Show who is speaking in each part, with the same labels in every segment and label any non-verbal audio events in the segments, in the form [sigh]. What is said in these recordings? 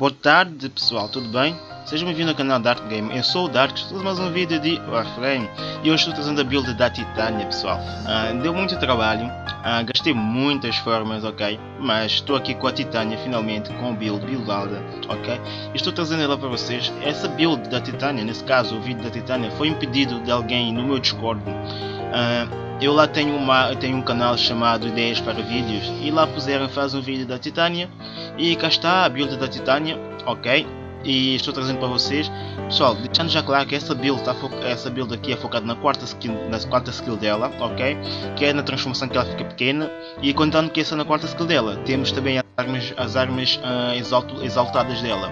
Speaker 1: Boa tarde pessoal, tudo bem? Sejam bem-vindos ao canal Dark Game, eu sou o Dark, estou mais um vídeo de Warframe e hoje estou trazendo a build da Titânia pessoal. Uh, deu muito trabalho, uh, gastei muitas formas, ok? Mas estou aqui com a Titânia finalmente, com a build, buildada, ok? E estou trazendo ela para vocês. Essa build da Titânia, nesse caso o vídeo da Titânia, foi impedido de alguém no meu Discord. Uh, eu lá tenho, uma, tenho um canal chamado Ideias para Vídeos e lá puseram faz um vídeo da Titânia e cá está a build da Titânia, ok? E estou trazendo para vocês, pessoal, deixando já claro que essa build, tá essa build aqui é focada na quarta skill, na quarta skill dela, ok? Que é na transformação que ela fica pequena e contando que essa é na quarta skill dela, temos também as armas, as armas uh, exaltadas dela,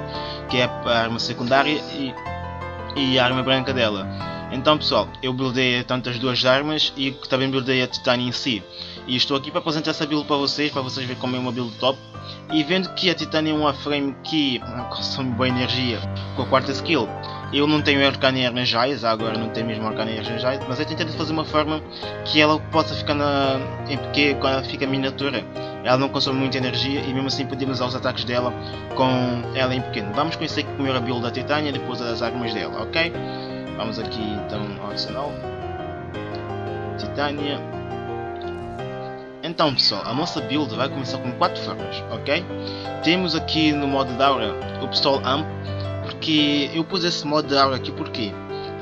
Speaker 1: que é a arma secundária e, e a arma branca dela. Então pessoal, eu buildei tantas duas armas e também buildei a Titânia em si. E estou aqui para apresentar essa build para vocês, para vocês verem como é uma build top. E vendo que a Titânia é uma frame que consome boa energia com a quarta skill. Eu não tenho Arcane Energize, agora não tenho mesmo Arcane Energize, mas eu tentei fazer uma forma que ela possa ficar na, em pequeno, quando ela fica miniatura. Ela não consome muita energia e mesmo assim podemos usar os ataques dela com ela em pequeno. Vamos conhecer primeiro a build da Titânia e depois as armas dela, ok? Vamos aqui então ao arsenal. Titânia. Então pessoal, a nossa build vai começar com quatro formas, ok? Temos aqui no modo de aura o pistol amp, porque eu pus esse modo de aura aqui porque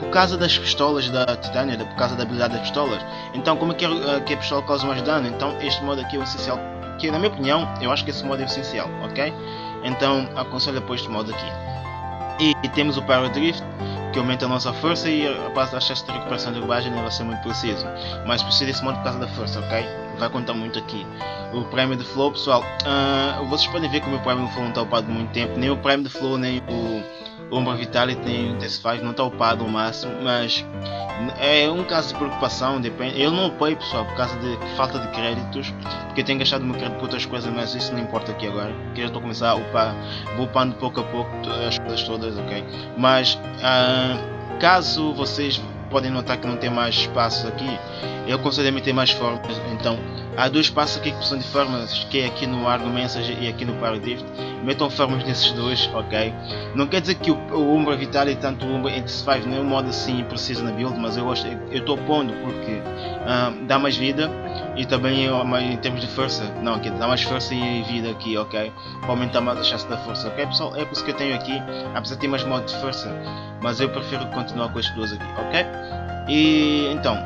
Speaker 1: por causa das pistolas da Titânia, por causa da habilidade das pistolas. Então como é que, é, que a pistola causa mais dano, então este modo aqui é o essencial, que na minha opinião, eu acho que esse modo é essencial, ok? Então aconselho depois este modo aqui. E, e temos o Power Drift, que aumenta a nossa força e a base da chance de recuperação de vai ser muito preciso. Mas precisa desse modo por causa da força, ok? Vai contar muito aqui. O prémio de flow, pessoal, uh, vocês podem ver que o meu prémio de flow não está upado muito tempo, nem o prémio de flow, nem o Umbra Vitality, nem o Test5 não está upado ao máximo, mas é um caso de preocupação, depende. Eu não upei pessoal por causa de falta de créditos, porque eu tenho gastado meu crédito por outras coisas, mas isso não importa aqui agora, que eu estou a começar a upar, vou upando pouco a pouco as coisas todas, ok? Mas uh, caso vocês podem notar que não tem mais espaços aqui, eu considero meter mais formas, então há dois espaços aqui que são de formas, que é aqui no Argo Message e aqui no Paradift, metam formas nesses dois, ok? Não quer dizer que o, o Umbra Vital e tanto o Umbra Intensify não é um modo assim preciso na build, mas eu estou pondo porque uh, dá mais vida e também em termos de força, não, aqui dá mais força e vida aqui, ok? Para aumentar mais a chance da força, ok pessoal? É por isso que eu tenho aqui, apesar de ter mais modo de força, mas eu prefiro continuar com estes dois aqui, ok? E então,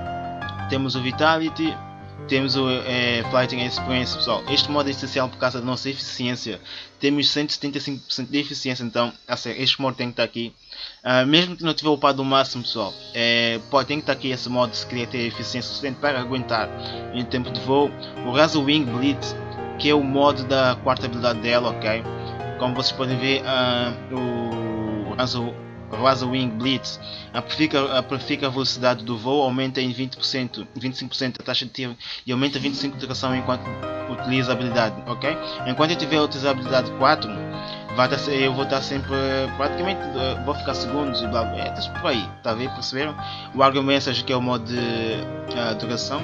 Speaker 1: temos o Vitality, temos o é, Flighting Experience, pessoal. Este modo é essencial por causa da nossa eficiência. Temos 175% de eficiência, então este modo tem que estar aqui. Uh, mesmo que não tiver upado o máximo, pessoal, é, pode, tem que estar aqui esse modo se querer ter eficiência suficiente para aguentar em tempo de voo. O Razor Wing Blitz, que é o modo da quarta habilidade dela, ok? Como vocês podem ver, uh, o Raza Wing Blitz amplifica, amplifica a velocidade do voo, aumenta em 20%, 25% a taxa de tiro e aumenta 25% de duração enquanto utiliza a habilidade, ok? Enquanto eu tiver a utilizar a habilidade 4, vai estar, eu vou estar sempre, praticamente, eh, vou ficar segundos e blá blá, é, por aí, tá vendo? Perceberam? O Argo Message que é o modo de uh, duração,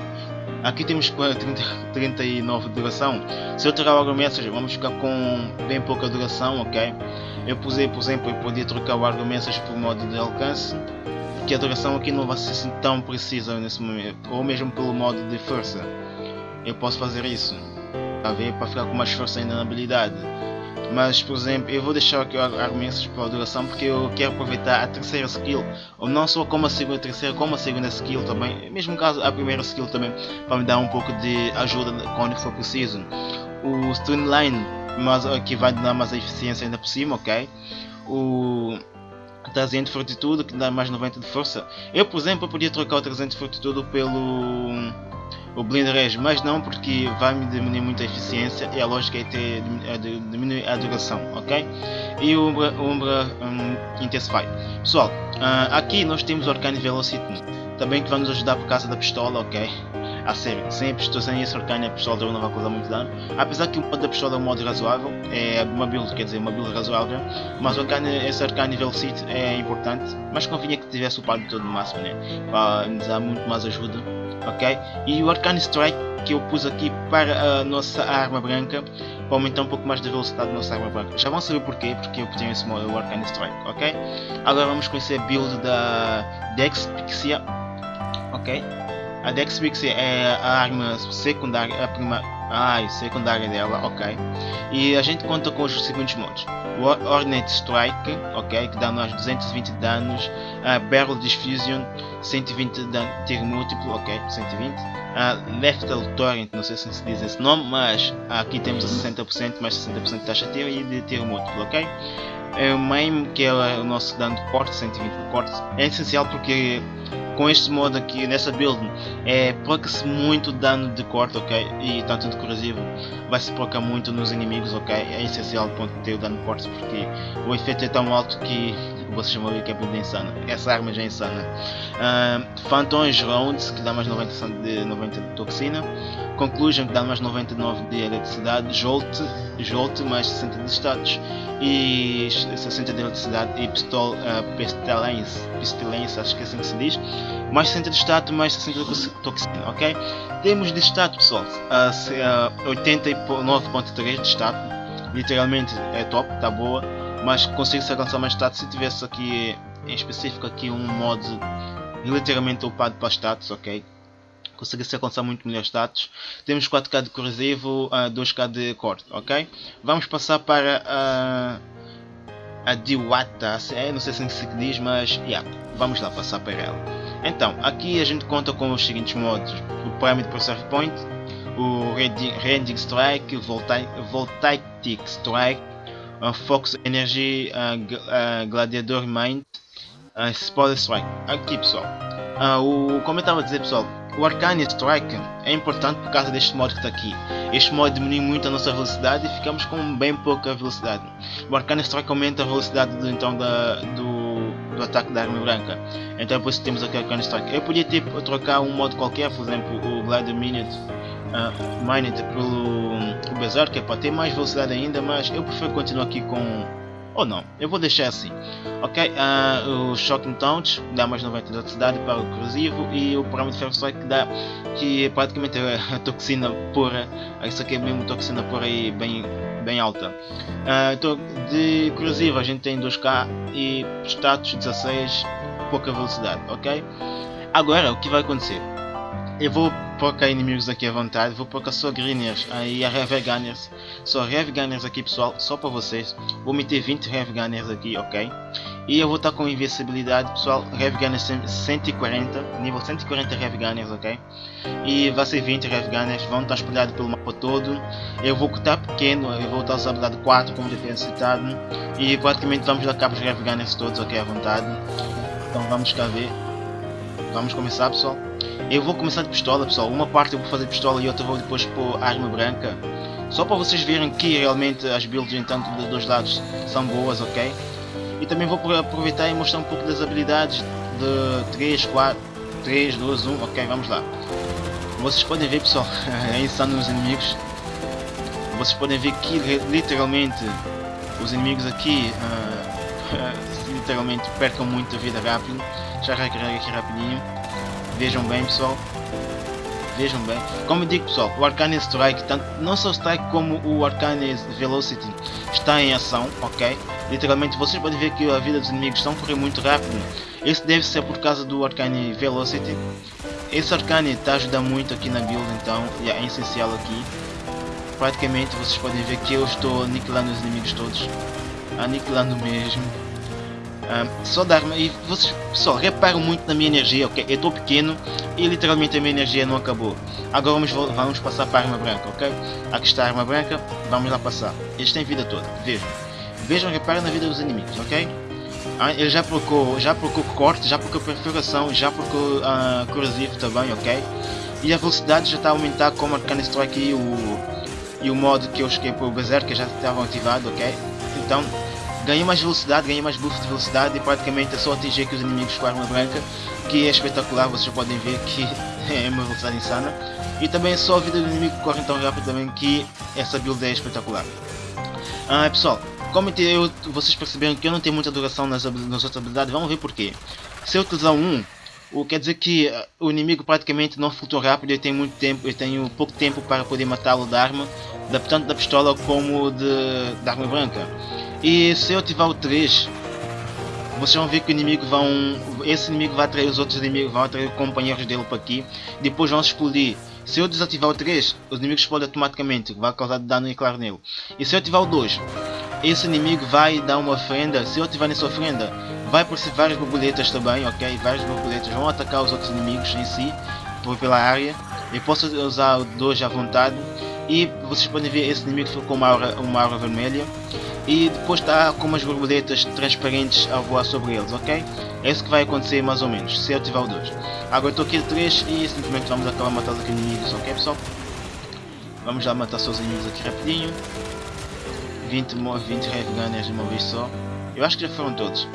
Speaker 1: Aqui temos 30, 39 de duração. Se eu tirar o Message, vamos ficar com bem pouca duração, ok? Eu pusei, por exemplo, eu podia trocar o Message por modo de alcance, que a duração aqui não vai ser assim tão precisa nesse momento, ou mesmo pelo modo de força. Eu posso fazer isso, tá ver? Para ficar com mais força ainda na habilidade. Mas, por exemplo, eu vou deixar aqui argumentos a duração porque eu quero aproveitar a terceira skill, ou não só como a segunda, a terceira, como a segunda skill também, mesmo caso a primeira skill também, para me dar um pouco de ajuda quando for preciso. O Streamline, mas que vai dar mais eficiência ainda por cima, ok? O 300 de fortitude que dá mais 90 de força. Eu, por exemplo, podia trocar o 300 de fortitude pelo o Blend Res, mas não porque vai me diminuir muito a eficiência e a lógica é ter, é diminuir a duração, ok? E o Umbra, Umbra um, Intensify. Pessoal, uh, aqui nós temos o Arcane Velocity, também que vai nos ajudar por causa da pistola, ok? A sério, sem a pistola, sem esse Arcane a pistola não vai causar muito dano, apesar que o modo da pistola é um modo razoável, é uma build, quer dizer, uma build razoável, mas o Arcane, esse Arcane Velocity é importante, mas convinha que tivesse upado todo o máximo, né? Para nos dar muito mais ajuda ok? E o Arcane Strike que eu pus aqui para a nossa arma branca para aumentar um pouco mais da velocidade da nossa arma branca. Já vão saber porquê, porque eu tenho esse modo Arcane Strike, ok? Agora vamos conhecer a build da Dex Pixia, ok? A Dex Pixia é a arma secundária, a prima, ai, secundária dela, ok? E a gente conta com os seguintes modos. Hornet Strike, ok, que dá nós 220 danos, uh, Barrel Diffusion, 120 de dano, tiro múltiplo, ok, 120, uh, Lethal Torrent, não sei se se diz esse nome, mas aqui temos a 60% mais 60% de taxa de tiro e de tiro múltiplo, ok? É o main, que é o nosso dano de corte, 120 de corte, é essencial porque com este modo aqui, nessa build, é, proca-se muito dano de corte, ok? E tanto de corrosivo vai se procar muito nos inimigos, ok? É essencial ponto, ter o dano de corte porque o efeito é tão alto que vocês vão ver que é build insana. Essa arma já é insana. Uh, Phantoms Rounds, que dá mais 90 de, 90 de toxina. Conclusion, que dá mais 99 de eletricidade. Jolt, Jolt mais 60 de status. E 60 de eletricidade. E Pistol, uh, Pestilence, Pestilence, acho que é assim que se diz. Mais 60 de status, mais 60 de toxina, ok? Temos de status, pessoal. Uh, uh, 89.3 de status. Literalmente é top, tá boa mas consigo se alcançar mais status se tivesse aqui em específico aqui um modo literalmente upado para status, ok? Conseguir se alcançar muito melhor status. Temos 4K de corrosivo, uh, 2K de corte, ok? Vamos passar para uh, a Diwata, é, não sei se se diz, mas yeah, vamos lá passar para ela. Então, aqui a gente conta com os seguintes modos: o Pyramid Preserve Point, o Rending Strike, o Voltaic Strike, uh, Fox Energy, uh, Gladiador Mind, uh, Spoiler Strike. Aqui pessoal, uh, o, como eu estava a dizer pessoal, o Arcane Strike é importante por causa deste modo que está aqui. Este modo diminui muito a nossa velocidade e ficamos com bem pouca velocidade. O Arcane Strike aumenta a velocidade do, então, da, do, do ataque da arma branca. Então por isso temos aqui o Arcane Strike. Eu podia ter, trocar um modo qualquer, por exemplo o Gladiator Minute uh, Minute pelo o Berserker para ter mais velocidade ainda, mas eu prefiro continuar aqui com... Ou não, eu vou deixar assim. Ok, uh, o Shocking Taunt dá mais 90 de eletricidade para o corrosivo e o parâmetro Ferro Strike que dá que é praticamente a toxina pura. Isso aqui é mesmo toxina pura e bem, bem alta. Uh, então, de corrosivo a gente tem 2K e status 16, pouca velocidade, ok? Agora o que vai acontecer? Eu vou pouca inimigos aqui à vontade, vou pouca só greeners aí a Heavy Gunners, só Heavy Gunners aqui pessoal, só para vocês, vou meter 20 Heavy Gunners aqui, ok? E eu vou estar com invencibilidade pessoal, Heavy Gunners 140, nível 140 Heavy Gunners, ok? E vai ser 20 Heavy Gunners, vão estar espalhados pelo mapa todo, eu vou cortar pequeno, eu vou estar usando habilidade 4 como já tinha citado, e praticamente vamos dar cabo os Heavy Gunners todos, ok, à vontade, então vamos cá ver, vamos começar pessoal. Eu vou começar de pistola pessoal, uma parte eu vou fazer pistola e outra vou depois pôr arma branca. Só para vocês verem que realmente as builds entanto dos dois lados são boas, ok? E também vou aproveitar e mostrar um pouco das habilidades de 3, 4, 3, 2, 1, ok, vamos lá. Vocês podem ver pessoal, [laughs] é insano os inimigos. Vocês podem ver que literalmente os inimigos aqui uh, [laughs] literalmente percam muito a vida rápido. Já recarrega aqui rapidinho. Vejam bem pessoal. Vejam bem. Como eu digo pessoal, o Arcane Strike, tanto, não só o Strike como o Arcane Velocity está em ação, ok? Literalmente vocês podem ver que a vida dos inimigos estão a correr muito rápido. Isso deve ser por causa do Arcane Velocity. Esse Arcane está ajudando muito aqui na build, então é essencial aqui. Praticamente vocês podem ver que eu estou aniquilando os inimigos todos. Aniquilando mesmo. Um, só dar e vocês pessoal reparam muito na minha energia ok? Eu estou pequeno e literalmente a minha energia não acabou. Agora vamos, vamos passar para a arma branca ok? Aqui está a arma branca vamos lá passar. Eles têm vida toda vejam. Vejam reparem na vida dos inimigos ok? Ah, ele já procurou já procurou corte já procurou perfuração já procurou uh, corrosivo também ok? E a velocidade já está a aumentar como a Arcane Strike e o e o modo que eu esqueci o Berserker já estavam ativados ok? Então ganhei mais velocidade, ganhei mais buff de velocidade e praticamente é só atingir aqui os inimigos com arma branca, que é espetacular, vocês podem ver que [laughs] é uma velocidade insana. E também é só a vida do inimigo que corre tão rápido também que essa build é espetacular. Ah, pessoal, como eu, vocês perceberam que eu não tenho muita duração nas, nas outras habilidades, vamos ver porquê. Se eu utilizar um, O quer dizer que uh, o inimigo praticamente não flutua rápido e tem muito tempo, eu tenho pouco tempo para poder matá-lo da arma, da, tanto da pistola como de, da arma branca. E se eu ativar o 3, vocês vão ver que o inimigo vão. Esse inimigo vai atrair os outros inimigos, vão atrair companheiros dele para aqui. Depois vão explodir. Se eu desativar o 3, os inimigos explodem automaticamente, vai causar dano claro nele. E se eu ativar o 2, esse inimigo vai dar uma ofrenda. Se eu ativar nessa ofrenda, vai aparecer várias borboletas também, ok? Várias borboletas vão atacar os outros inimigos em si, pela área. Eu posso usar o 2 à vontade. E vocês podem ver esse inimigo ficou com uma aura, uma aura vermelha e depois está com umas borboletas transparentes a voar sobre eles, ok? É isso que vai acontecer mais ou menos, se eu tiver o 2. Agora estou aqui de 3 e simplesmente vamos acabar matando aqui inimigos, ok pessoal? Vamos lá matar só os inimigos aqui rapidinho. 20, 20 Heavy Gunners de uma vez só. Eu acho que já foram todos.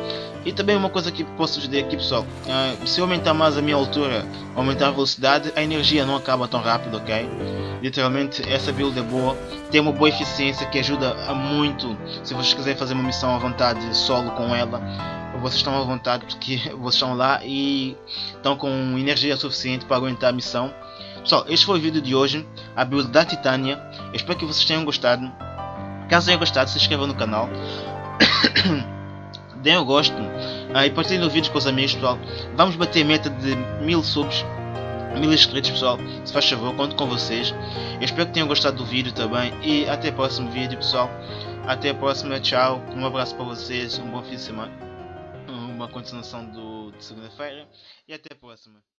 Speaker 1: E também uma coisa que posso dizer aqui pessoal, uh, se eu aumentar mais a minha altura, aumentar a velocidade, a energia não acaba tão rápido, ok? Literalmente essa build é boa, tem uma boa eficiência que ajuda a muito se vocês quiserem fazer uma missão à vontade solo com ela. Vocês estão à vontade porque [laughs] vocês estão lá e estão com energia suficiente para aguentar a missão. Pessoal, este foi o vídeo de hoje, a build da Titânia. Espero que vocês tenham gostado. Caso tenham gostado, se inscrevam no canal. [coughs] Deem o gosto uh, e partilhem o vídeo com os amigos, pessoal. Vamos bater a meta de mil subs, mil inscritos, pessoal. Se faz favor, conto com vocês. Eu espero que tenham gostado do vídeo também. E até o próximo vídeo, pessoal. Até a próxima, tchau. Um abraço para vocês, um bom fim de semana. Uma continuação do, de segunda-feira. E até a próxima.